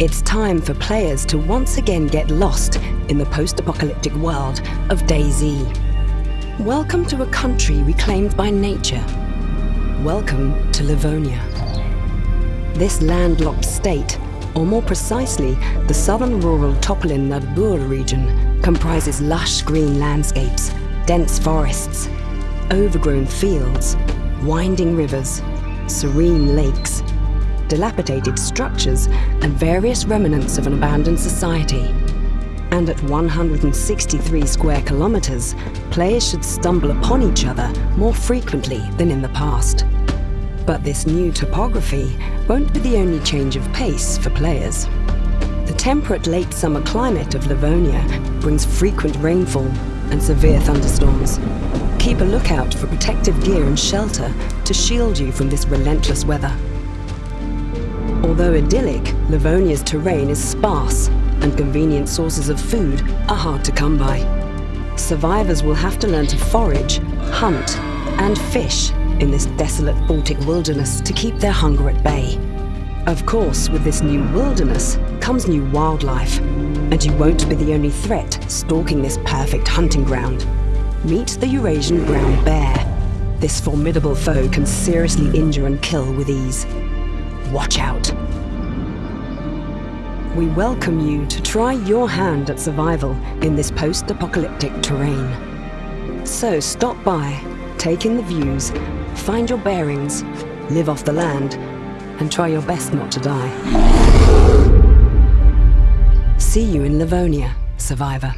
It's time for players to once again get lost in the post-apocalyptic world of DayZ. Welcome to a country reclaimed by nature. Welcome to Livonia. This landlocked state, or more precisely, the southern rural Topolin Nadbur region, comprises lush green landscapes, dense forests, overgrown fields, winding rivers, serene lakes, dilapidated structures, and various remnants of an abandoned society. And at 163 square kilometers, players should stumble upon each other more frequently than in the past. But this new topography won't be the only change of pace for players. The temperate late summer climate of Livonia brings frequent rainfall and severe thunderstorms. Keep a lookout for protective gear and shelter to shield you from this relentless weather. Although idyllic, Livonia's terrain is sparse and convenient sources of food are hard to come by. Survivors will have to learn to forage, hunt and fish in this desolate Baltic wilderness to keep their hunger at bay. Of course, with this new wilderness comes new wildlife, and you won't be the only threat stalking this perfect hunting ground. Meet the Eurasian brown bear. This formidable foe can seriously injure and kill with ease. Watch out. We welcome you to try your hand at survival in this post-apocalyptic terrain. So stop by, take in the views, find your bearings, live off the land, and try your best not to die. See you in Livonia, survivor.